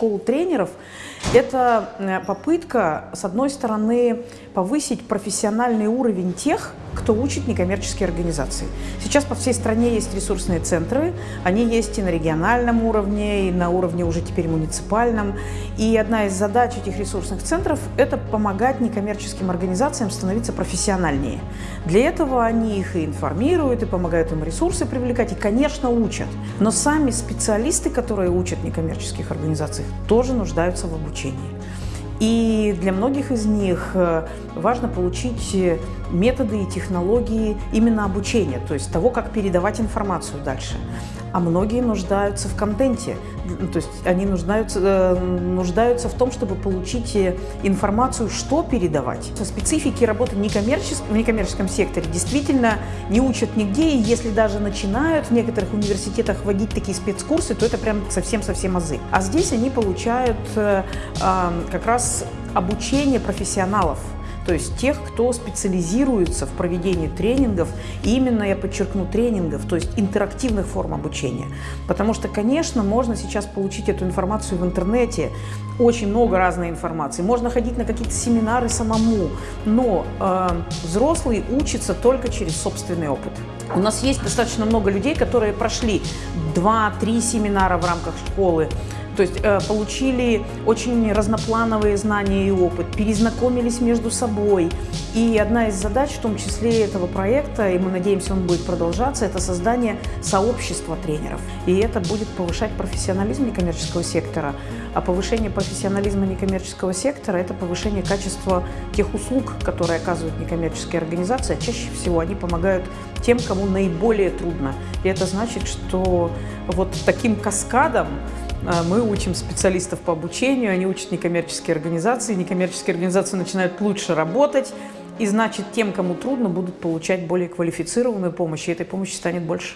школу тренеров – это э, попытка, с одной стороны, повысить профессиональный уровень тех, кто учит некоммерческие организации. Сейчас по всей стране есть ресурсные центры, они есть и на региональном уровне, и на уровне уже теперь муниципальном. И одна из задач этих ресурсных центров – это помогать некоммерческим организациям становиться профессиональнее. Для этого они их и информируют, и помогают им ресурсы привлекать, и, конечно, учат. Но сами специалисты, которые учат некоммерческих организаций, тоже нуждаются в обучении. И для многих из них э, важно получить э, методы и технологии именно обучения, то есть того, как передавать информацию дальше. А многие нуждаются в контенте, то есть они нуждаются, э, нуждаются в том, чтобы получить информацию, что передавать. Специфики работы в некоммерческом, секторе действительно не учат нигде, и если даже начинают в некоторых университетах вводить такие спецкурсы, то это прям совсем-совсем азы. А здесь они получают как раз обучение профессионалов, то есть тех, кто специализируется в проведении тренингов, и именно, я подчеркну, тренингов, то есть интерактивных форм обучения. Потому что, конечно, можно сейчас получить эту информацию в интернете, очень много разной информации, можно ходить на какие-то семинары самому, но э, взрослый учится только через собственный опыт. У нас есть достаточно много людей, которые прошли 2-3 семинара в рамках школы, то есть э, получили очень разноплановые знания и опыт, перезнакомились между собой. И одна из задач, в том числе этого проекта, и мы надеемся, он будет продолжаться, это создание сообщества тренеров. И это будет повышать профессионализм некоммерческого сектора. А повышение профессионализма некоммерческого сектора – это повышение качества тех услуг, которые оказывают некоммерческие организации. Чаще всего они помогают тем, кому наиболее трудно. И это значит, что вот таким каскадом мы учим специалистов по обучению, они учат некоммерческие организации, некоммерческие организации начинают лучше работать, и значит, тем, кому трудно, будут получать более квалифицированную помощь, и этой помощи станет больше.